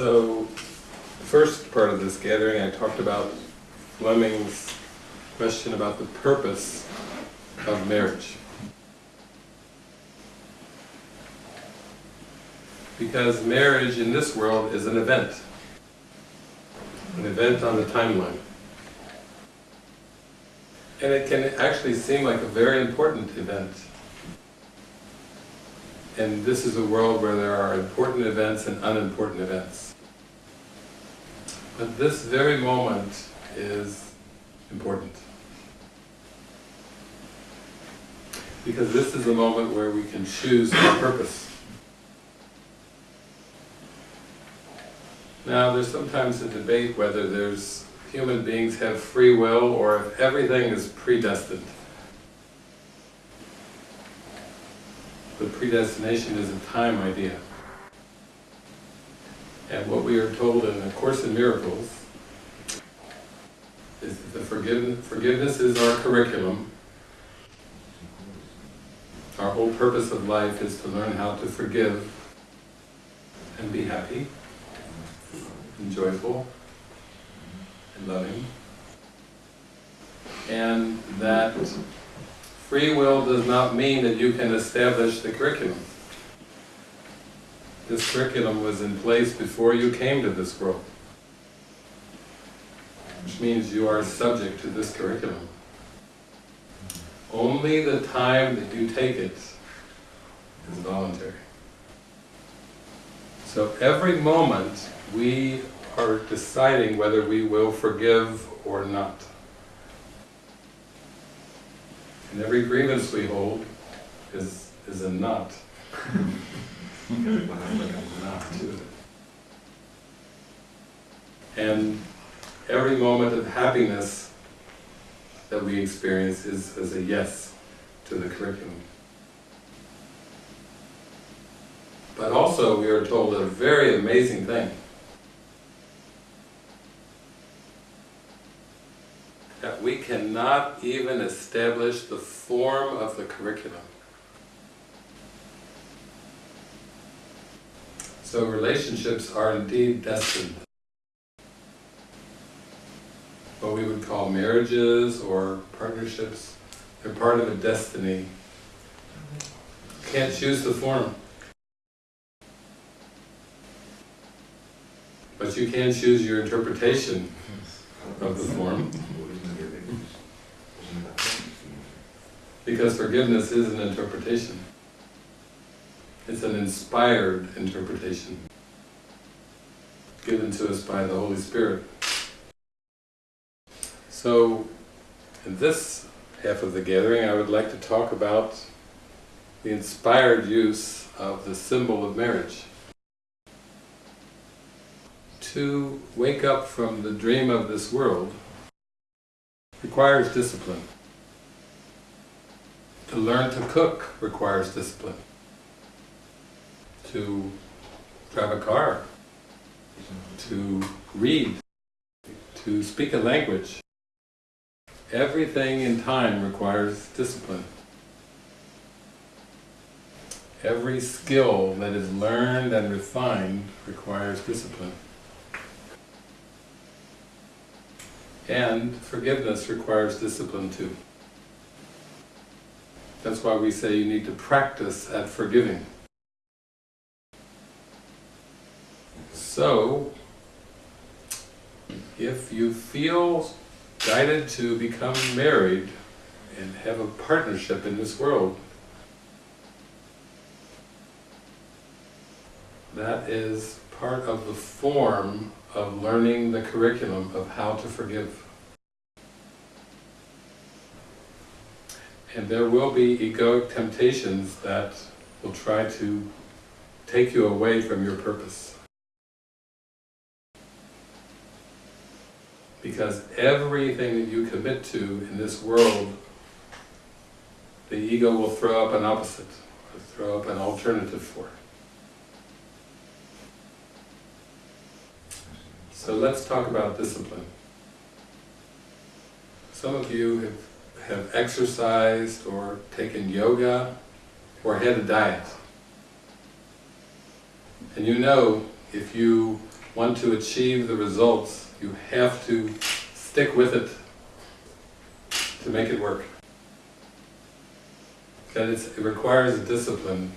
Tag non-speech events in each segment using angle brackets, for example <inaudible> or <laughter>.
So, the first part of this gathering I talked about Fleming's question about the purpose of marriage. Because marriage in this world is an event. An event on the timeline. And it can actually seem like a very important event. And this is a world where there are important events and unimportant events. But this very moment is important. Because this is the moment where we can choose our purpose. Now, there's sometimes a debate whether there's human beings have free will or if everything is predestined. But predestination is a time idea. And what we are told in the Course in Miracles is that the forgiveness, forgiveness is our curriculum. Our whole purpose of life is to learn how to forgive and be happy and joyful and loving. And that free will does not mean that you can establish the curriculum. This curriculum was in place before you came to this world. Which means you are subject to this curriculum. Only the time that you take it is voluntary. So every moment we are deciding whether we will forgive or not. And every grievance we hold is, is a not. <laughs> <laughs> And every moment of happiness that we experience is, is a yes to the curriculum. But also we are told a very amazing thing. That we cannot even establish the form of the curriculum. So relationships are indeed destined. What we would call marriages or partnerships, they're part of a destiny. Can't choose the form. But you can choose your interpretation of the form. Because forgiveness is an interpretation. It's an inspired interpretation given to us by the Holy Spirit. So, in this half of the gathering I would like to talk about the inspired use of the symbol of marriage. To wake up from the dream of this world requires discipline. To learn to cook requires discipline. To drive a car, to read, to speak a language. Everything in time requires discipline. Every skill that is learned and refined requires discipline. And forgiveness requires discipline too. That's why we say you need to practice at forgiving. So, if you feel guided to become married and have a partnership in this world, that is part of the form of learning the curriculum of how to forgive. And there will be egoic temptations that will try to take you away from your purpose. Because everything that you commit to in this world, the ego will throw up an opposite, or throw up an alternative for. So let's talk about discipline. Some of you have, have exercised or taken yoga or had a diet. And you know if you want to achieve the results, you have to stick with it to make it work. And it requires a discipline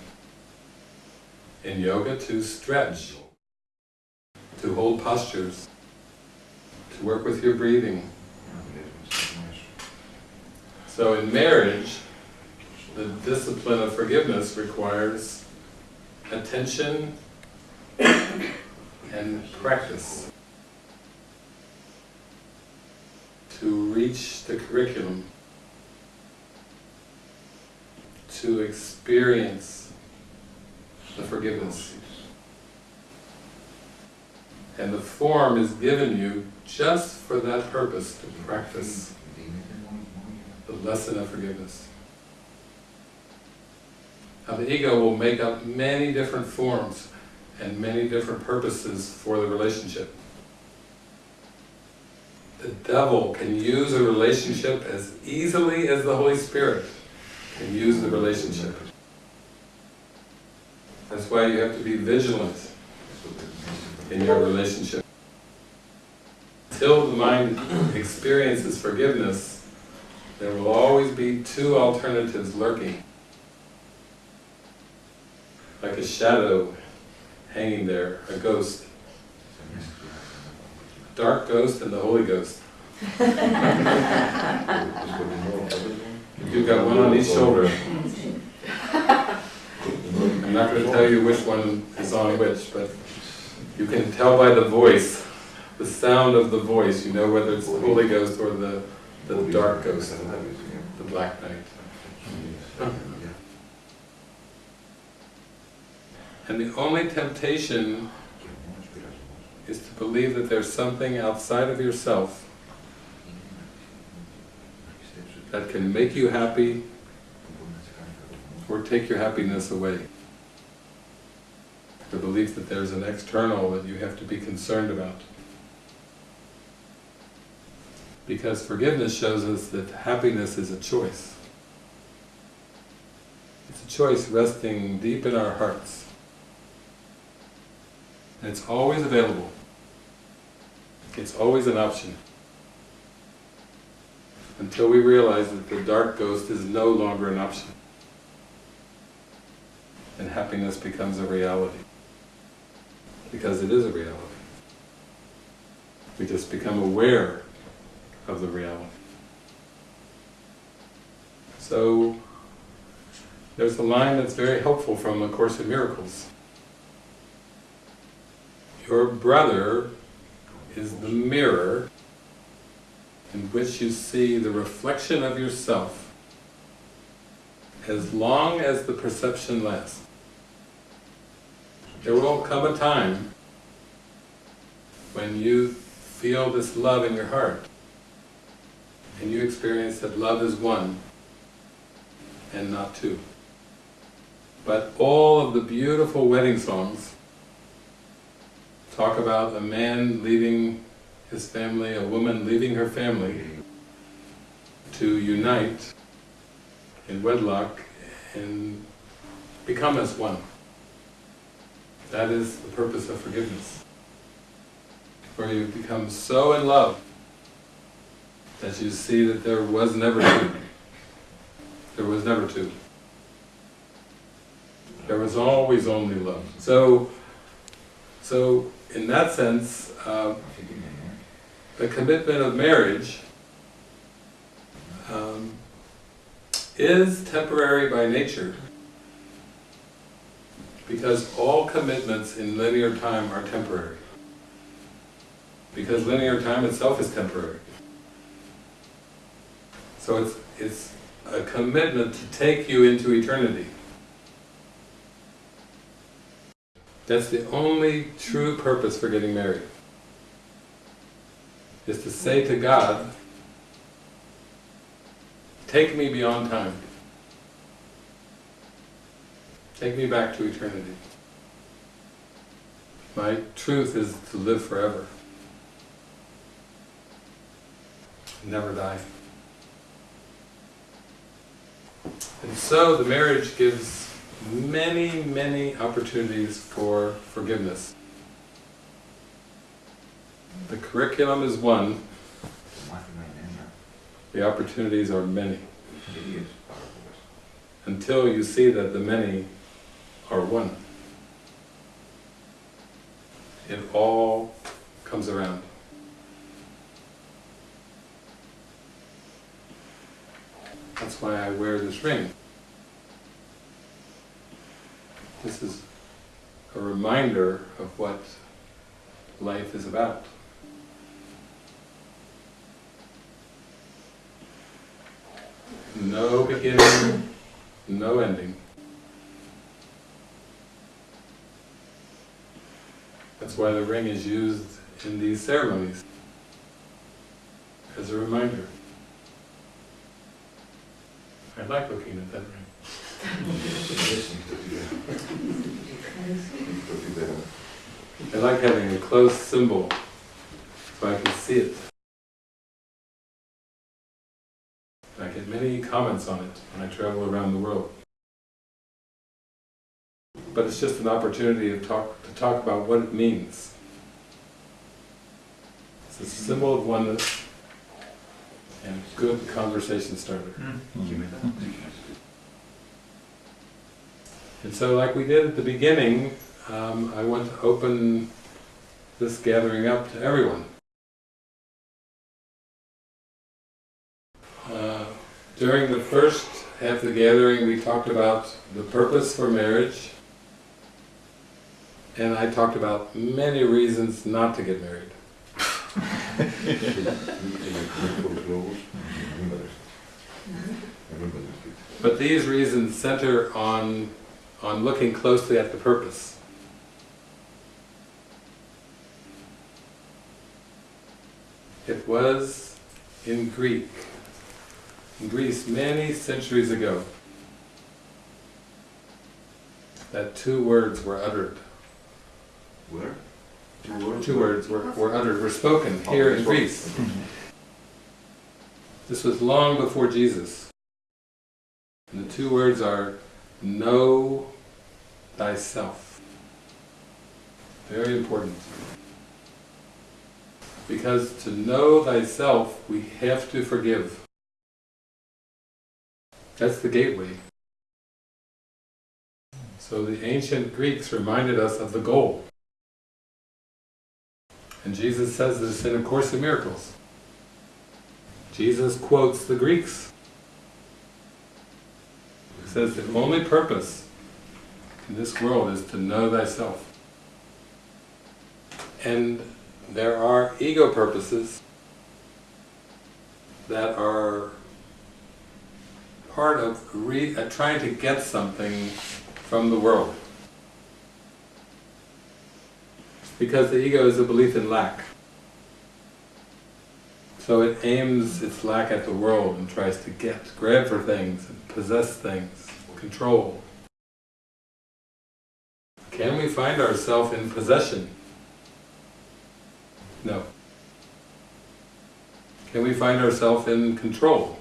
in yoga to stretch, to hold postures, to work with your breathing. So in marriage, the discipline of forgiveness requires attention and practice to reach the curriculum, to experience the forgiveness. And the form is given you just for that purpose, to practice the lesson of forgiveness. Now the ego will make up many different forms and many different purposes for the relationship. The devil can use a relationship as easily as the Holy Spirit can use the relationship. That's why you have to be vigilant in your relationship. Until the mind experiences forgiveness, there will always be two alternatives lurking. Like a shadow hanging there, a ghost. Dark ghost and the Holy Ghost. You've got one on each shoulder. I'm not going to tell you which one is on which, but you can tell by the voice, the sound of the voice, you know whether it's the Holy Ghost or the, the dark ghost, the black knight. And the only temptation is to believe that there's something outside of yourself that can make you happy or take your happiness away. The belief that there's an external that you have to be concerned about. Because forgiveness shows us that happiness is a choice. It's a choice resting deep in our hearts. And it's always available. It's always an option. Until we realize that the dark ghost is no longer an option. And happiness becomes a reality. Because it is a reality. We just become aware of the reality. So, there's a line that's very helpful from A Course in Miracles. Your brother is the mirror in which you see the reflection of yourself as long as the perception lasts. There will come a time when you feel this love in your heart and you experience that love is one and not two. But all of the beautiful wedding songs talk about a man leaving his family, a woman leaving her family to unite in wedlock and become as one. That is the purpose of forgiveness. Where you become so in love that you see that there was never two. There was never two. There was always only love. So, so in that sense, uh, the commitment of marriage um, is temporary by nature because all commitments in linear time are temporary. Because linear time itself is temporary. So it's, it's a commitment to take you into eternity. That's the only true purpose for getting married. Is to say to God, take me beyond time. Take me back to eternity. My truth is to live forever. Never die. And so the marriage gives many, many opportunities for forgiveness. The curriculum is one, the opportunities are many. Until you see that the many are one. It all comes around. That's why I wear this ring. This is a reminder of what life is about. No beginning, no ending. That's why the ring is used in these ceremonies, as a reminder. I like looking at that ring. Like having a close symbol, so I can see it. I get many comments on it when I travel around the world. But it's just an opportunity to talk, to talk about what it means. It's a symbol of oneness and good conversation starter. Hmm. Hmm. Que me dá. And so like we did at the beginning, um, I want to open this gathering up to everyone. Uh, during the first half of the gathering, we talked about the purpose for marriage, and I talked about many reasons not to get married. Tem os globos, lembra desta? Eu lembro desta. But these reasons center on, on looking closely at the purpose. It was in Greek, in Greece many centuries ago, that two words were uttered. Where? Two words? Two words were, were uttered, were spoken oh, here in Greece. This was long before Jesus. And the two words are, know thyself. Very important. Because to know thyself, we have to forgive. That's the gateway. So the ancient Greeks reminded us of the goal. And Jesus says this in A Course in Miracles. Jesus quotes the Greeks. He says the only purpose in this world is to know thyself. And there are ego purposes that are part of uh, trying to get something from the world. Because the ego is a belief in lack. So it aims its lack at the world and tries to get, grab for things, possess things, control. Can we find ourselves in possession? No. Can we find ourselves in control?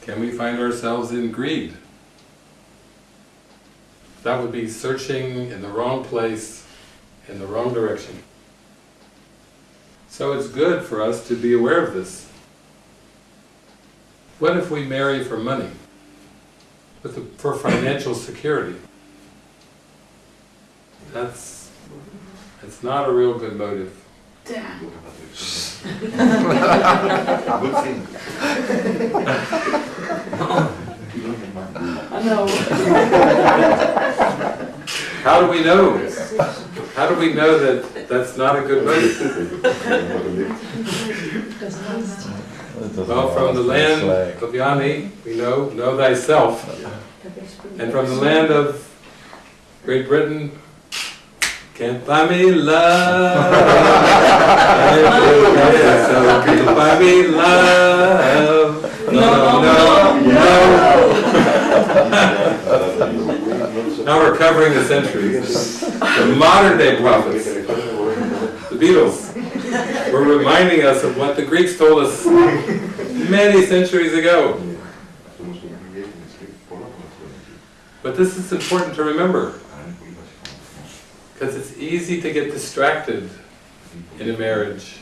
Can we find ourselves in greed? That would be searching in the wrong place, in the wrong direction. So it's good for us to be aware of this. What if we marry for money? The, for financial security? That's, it's not a real good motive. <laughs> Good thing. You don't get mine. I know. How do we know? How do we know that that's not a good motive? Well, from the land of Yani, we know, know thyself. And from the land of Great Britain, can't buy me love. Can't buy me love. No, no, no. Now we're covering the centuries. The modern day prophets, the Beatles, were reminding us of what the Greeks told us many centuries ago. But this is important to remember. Because it's easy to get distracted in a marriage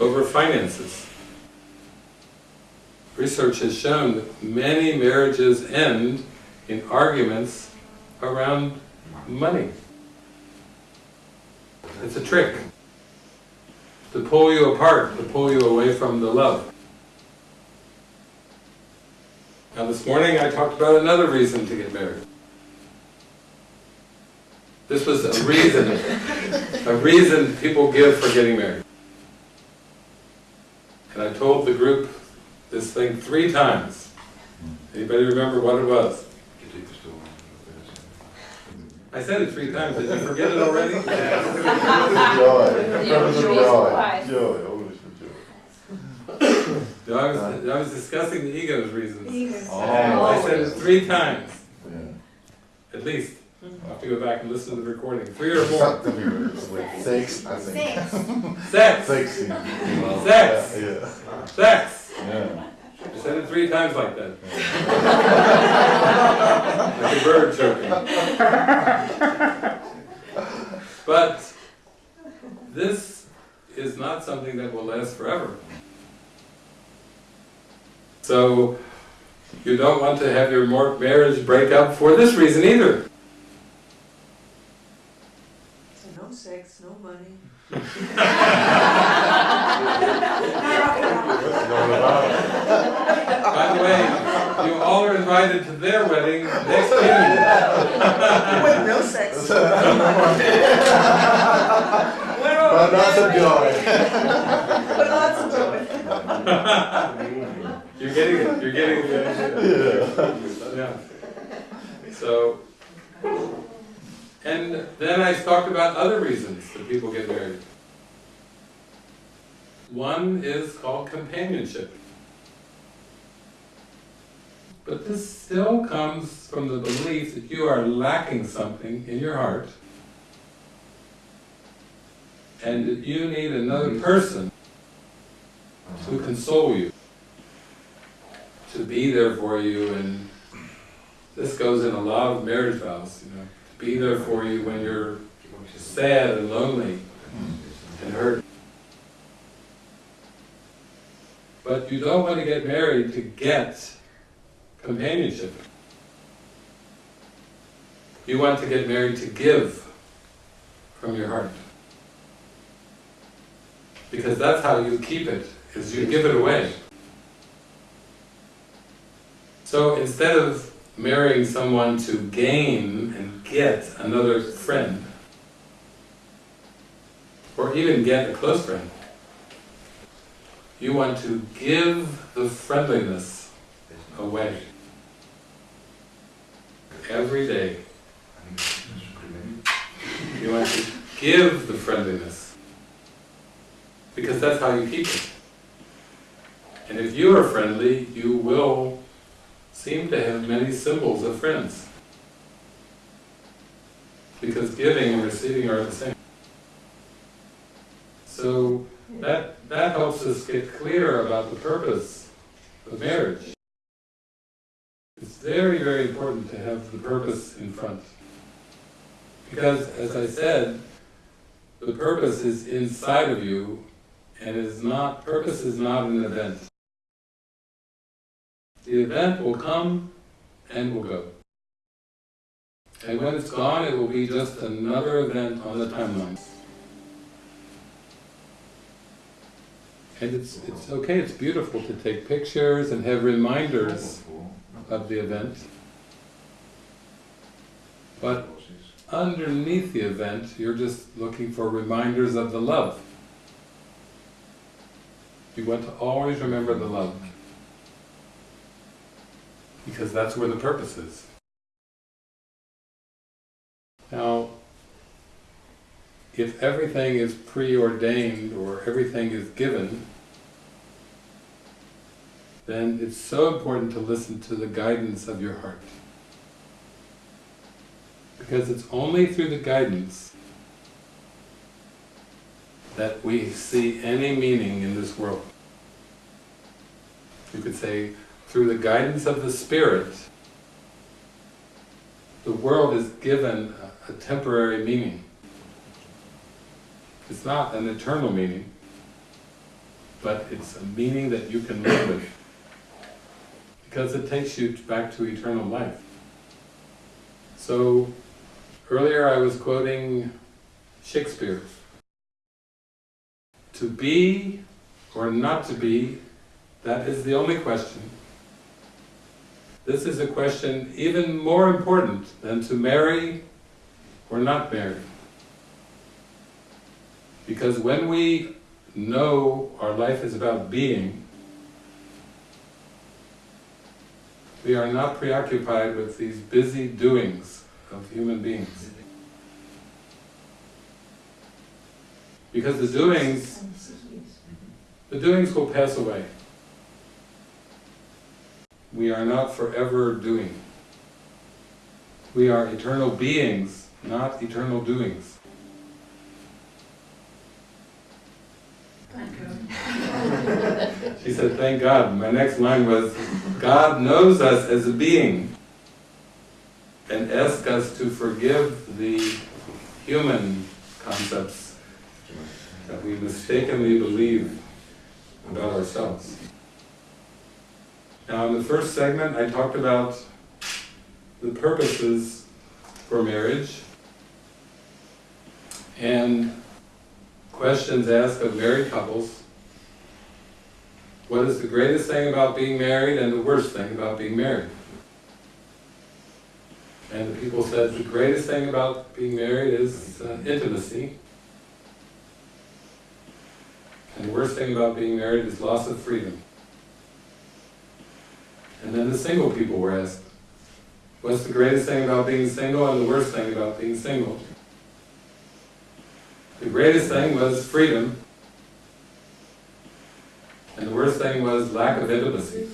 over finances. Research has shown that many marriages end in arguments around money. It's a trick to pull you apart, to pull you away from the love. Now this morning I talked about another reason to get married. This was a reason, a reason people give for getting married. And I told the group this thing three times. Anybody remember what it was? I said it three times, did you forget it already? <laughs> Joy. Yeah, Joy. joy. Joy. Always joy. I was, I was discussing the ego's reasons. Oh. I said it three times, Yeah. at least. I'll have to go back and listen to the recording, three or more. Six, I think. Sex! Six. Sex! Yeah. Sex! Yeah. I said it three times like that. <laughs> Like a bird chirping. But this is not something that will last forever. So you don't want to have your marriage break up for this reason either. So no sex, no money. What's going on? By the way, you all are invited to their wedding next June. <laughs> With no sex. But not the joy. <laughs> But lots of joy. <laughs> You're getting it, you're getting the idea. Yeah. Yeah. So, and then I talked about other reasons that people get married. One is called companionship. But this still comes from the belief that you are lacking something in your heart and that you need another person to console you, to be there for you, and this goes in a lot of marriage vows, you know, be there for you when you're sad and lonely and hurt. But you don't want to get married to get companionship. You want to get married to give from your heart. Because that's how you keep it, is you give it away. So instead of marrying someone to gain get another friend, or even get a close friend, you want to give the friendliness away. Every day. You want to give the friendliness. Because that's how you keep it. And if you are friendly, you will seem to have many symbols of friends. Because giving and receiving are the same. So that, that helps us get clear about the purpose of marriage. It's very, very important to have the purpose in front. Because, as I said, the purpose is inside of you and is not, purpose is not an event. The event will come and will go. And when it's gone, it will be just another event on the timeline. And it's, it's okay, it's beautiful to take pictures and have reminders of the event. But underneath the event, you're just looking for reminders of the love. You want to always remember the love. Because that's where the purpose is. Now, if everything is preordained or everything is given, then it's so important to listen to the guidance of your heart. Because it's only through the guidance that we see any meaning in this world. You could say, through the guidance of the Spirit, the world is given a temporary meaning. It's not an eternal meaning, but it's a meaning that you can live with. Because it takes you back to eternal life. So, earlier I was quoting Shakespeare. To be or not to be, that is the only question. This is a question even more important than to marry or not marry. Because when we know our life is about being, we are not preoccupied with these busy doings of human beings. Because the doings, the doings will pass away. We are not forever doing. We are eternal beings, not eternal doings. <laughs> She said, thank God. My next line was, God knows us as a being and asks us to forgive the human concepts that we mistakenly believe about ourselves. Now in the first segment I talked about the purposes for marriage and questions asked of married couples. What is the greatest thing about being married and the worst thing about being married? And the people said the greatest thing about being married is uh, intimacy. And the worst thing about being married is loss of freedom. And then the single people were asked, what's the greatest thing about being single and the worst thing about being single? The greatest thing was freedom, and the worst thing was lack of intimacy.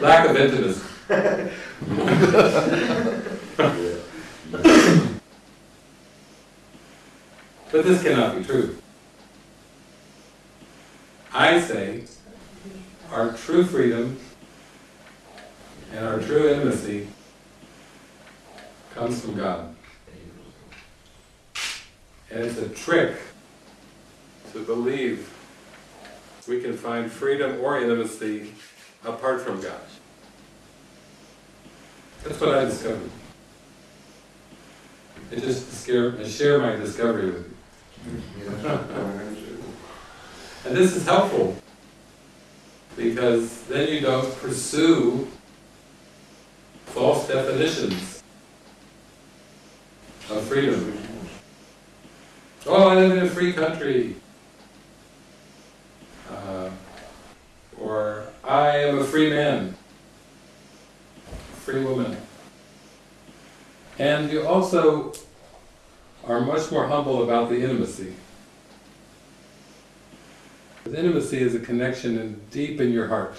lack of intimacy. but this cannot be true. I say our true freedom and our true intimacy comes from God. And it's a trick to believe we can find freedom or intimacy apart from God. That's what I discovered. I just scare, I share my discovery with you. <laughs> And this is helpful because then you don't pursue false definitions of freedom. Oh, I live in a free country. Uh, or I am a free man, free woman. And you also are much more humble about the intimacy. Because intimacy is a connection deep in your heart.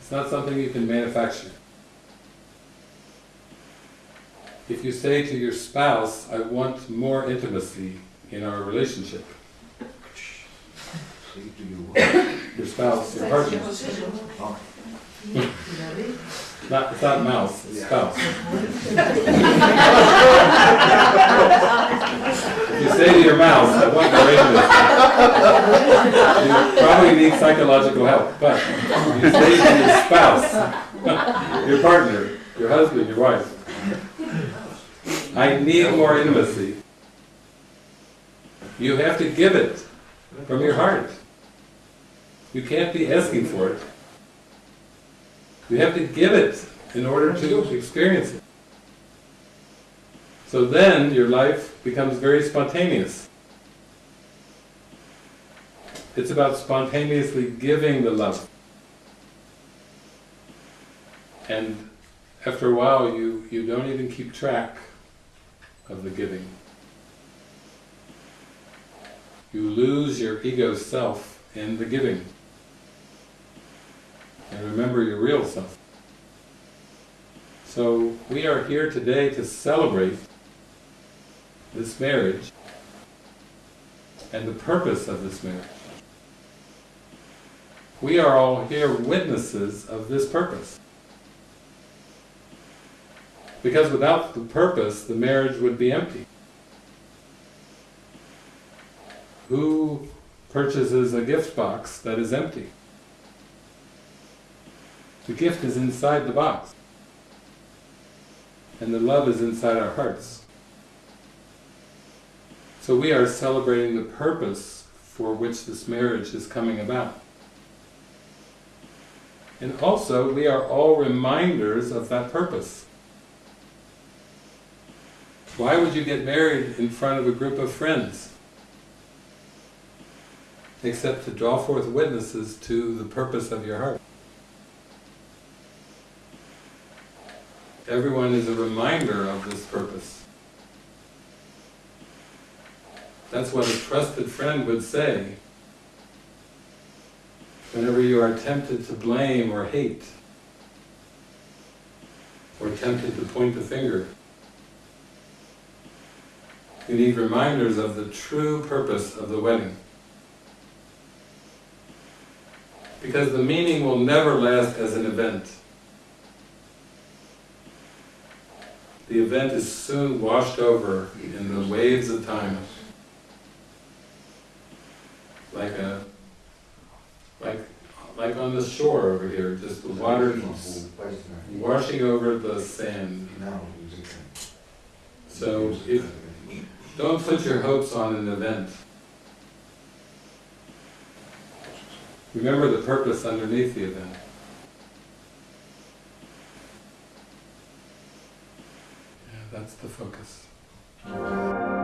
It's not something you can manufacture. If you say to your spouse, I want more intimacy in our relationship, your spouse, your partner, not, it's not mouse, it's spouse. If you say to your mouse, I want more intimacy, you probably need psychological help, but if you say to your spouse, <laughs> your partner, your husband, your wife, I need more intimacy, you have to give it from your heart. You can't be asking for it. You have to give it in order to experience it. So then your life becomes very spontaneous. It's about spontaneously giving the love. And after a while you, you don't even keep track of the giving. You lose your ego self in the giving. And remember your real self. So we are here today to celebrate this marriage and the purpose of this marriage. We are all here witnesses of this purpose. Because without the purpose, the marriage would be empty. Who purchases a gift box that is empty? The gift is inside the box. And the love is inside our hearts. So we are celebrating the purpose for which this marriage is coming about. And also, we are all reminders of that purpose. Why would you get married in front of a group of friends? Except to draw forth witnesses to the purpose of your heart. Everyone is a reminder of this purpose. That's what a trusted friend would say whenever you are tempted to blame or hate, or tempted to point the finger. You need reminders of the true purpose of the wedding. Because the meaning will never last as an event. The event is soon washed over in the waves of time. Like a, like, like on the shore over here, just the water washing over the sand. So if, don't put your hopes on an event. Remember the purpose underneath the event. Yeah, that's the focus.